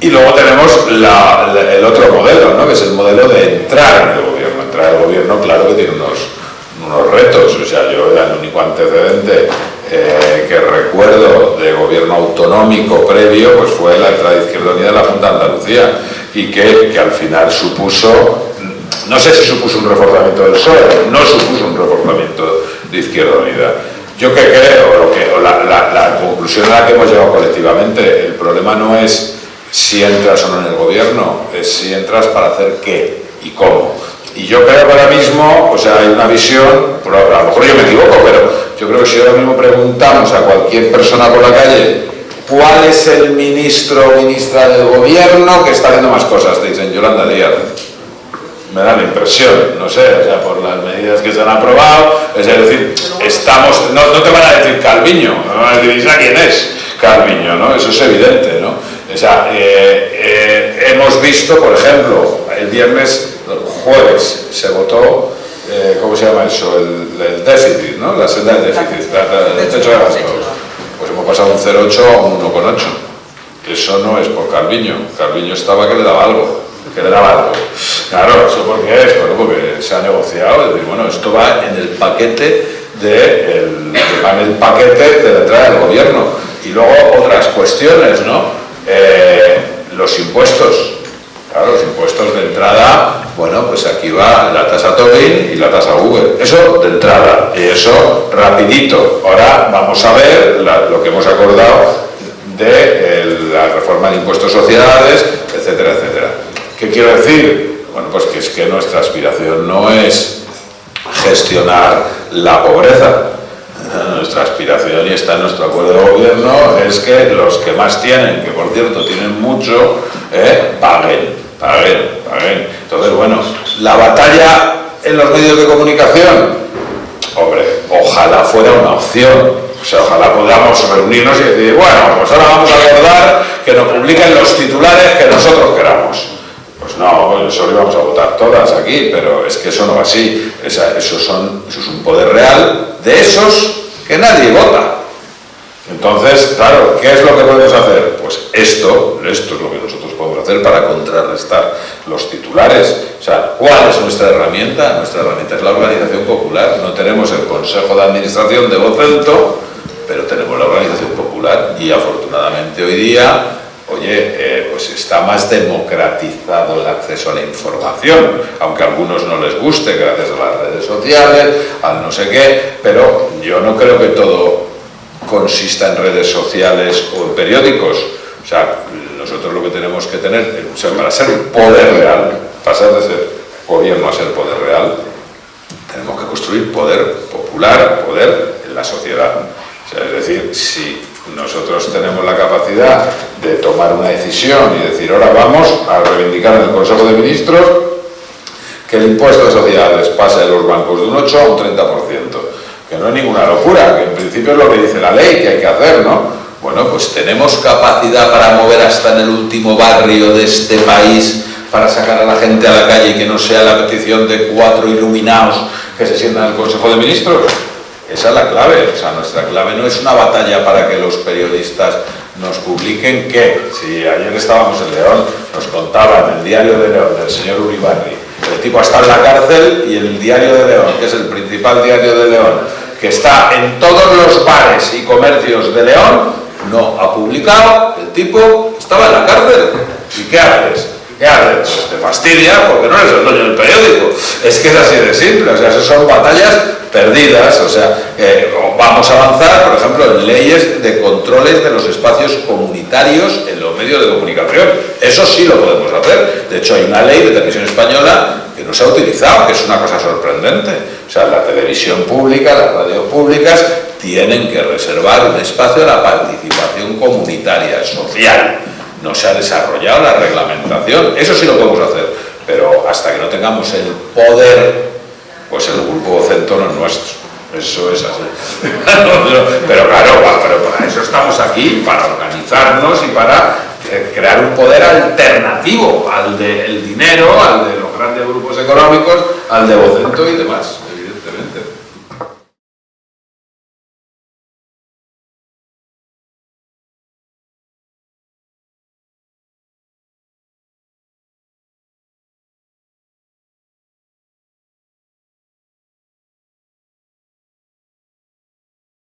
Y luego tenemos el otro modelo, ¿no? que es el modelo de entrar en el gobierno. Entrar en gobierno, claro que tiene unos, unos retos. O sea, yo era el único antecedente eh, que recuerdo de gobierno autonómico previo, pues fue la entrada de Izquierda Unida en la Junta de Andalucía y que, que al final supuso, no sé si supuso un reforzamiento del PSOE, no supuso un reforzamiento de Izquierda Unida. Yo que creo, lo que, la, la, conclusión a la que hemos llegado colectivamente, el problema no es si entras o no en el gobierno, es si entras para hacer qué y cómo. Y yo creo que ahora mismo, o sea, hay una visión, a lo mejor yo me equivoco, pero yo creo que si ahora mismo preguntamos a cualquier persona por la calle cuál es el ministro o ministra del gobierno que está haciendo más cosas, te dicen Yolanda Díaz. Me da la impresión, no sé, o sea, por las medidas que se han aprobado, es decir, estamos, no, te van a decir Calviño, no van a decir, quién es Calviño? ¿no? Eso es evidente, ¿no? O sea, eh, eh, hemos visto, por ejemplo, el viernes, jueves, se votó, eh, ¿cómo se llama eso? El, déficit, ¿no? La senda del déficit, el techo de gasto. Pues hemos pasado un 0,8 a un 1,8. Eso no es por Calviño. Calviño estaba que le daba algo. Que le daba algo. Claro, ¿eso por qué es? Bueno, porque se ha negociado. Es bueno, esto va en el paquete de el, en el paquete de la entrada del gobierno. Y luego otras cuestiones, ¿no? Eh, los impuestos. Claro, los impuestos de entrada, bueno, pues aquí va la tasa Tobin y la tasa Google. Eso de entrada, y eso rapidito. Ahora vamos a ver lo que hemos acordado de la reforma de impuestos sociales, etcétera, etcétera. ¿Qué quiero decir? Bueno, pues que es que nuestra aspiración no es gestionar la pobreza, nuestra aspiración y está en nuestro acuerdo de gobierno es que los que más tienen, que por cierto tienen mucho, eh, paguen, paguen, paguen. Entonces, bueno, la batalla en los medios de comunicación, hombre, ojalá fuera una opción. O sea, ojalá podamos reunirnos y decir, bueno, pues ahora vamos a acordar que nos publiquen los titulares que nosotros queramos. No, pues eso lo íbamos a votar todas aquí, pero es que eso no va así. eso, son, eso es un poder real de esos que nadie vota. Entonces, claro, ¿qué es lo que podemos hacer? Pues esto, esto es lo que nosotros podemos hacer para contrarrestar los titulares. O sea, ¿cuál es nuestra herramienta? Nuestra herramienta es la organización popular. No tenemos el Consejo de Administración de Vocento, pero tenemos la organización popular y afortunadamente hoy día oye, eh, pues está más democratizado el acceso a la información, aunque a algunos no les guste gracias a las redes sociales, al no sé qué, pero yo no creo que todo consista en redes sociales o en periódicos. O sea, nosotros lo que tenemos que tener, o para ser poder real, pasar de ser gobierno a ser poder real, tenemos que construir poder popular, poder en la sociedad. O sea, es decir, si nosotros tenemos la capacidad de tomar una decisión y decir, ahora vamos a reivindicar en el Consejo de Ministros que el impuesto de sociedades pase de los bancos de un 8 a un 30%, que no es ninguna locura, que en principio es lo que dice la ley que hay que hacer, ¿no? Bueno, pues tenemos capacidad para mover hasta en el último barrio de este país para sacar a la gente a la calle y que no sea la petición de cuatro iluminados que se sientan en el Consejo de Ministros. Esa es la clave, o sea, nuestra clave no es una batalla para que los periodistas nos publiquen que, si ayer estábamos en León, nos contaban el diario de León del señor Uribarri, el tipo está en la cárcel y el diario de León, que es el principal diario de León, que está en todos los bares y comercios de León, no ha publicado, el tipo estaba en la cárcel. ¿Y qué haces? ¿Qué haces? Pues te fastidia porque no eres el dueño del periódico. Es que es así de simple, o sea, esas son batallas perdidas, o sea, vamos a avanzar, por ejemplo, en leyes de controles de los espacios comunitarios en los medios de comunicación. Eso sí lo podemos hacer. De hecho, hay una ley de televisión española que no se ha utilizado, que es una cosa sorprendente. O sea, la televisión pública, las radios públicas tienen que reservar un espacio a la participación comunitaria, social. No se ha desarrollado la reglamentación. Eso sí lo podemos hacer. Pero hasta que no tengamos el poder pues el grupo Vocento no es nuestro. Eso es así. pero claro, para eso estamos aquí, para organizarnos y para eh, crear un poder alternativo al del dinero, al de los grandes grupos económicos, al de Vocento y demás.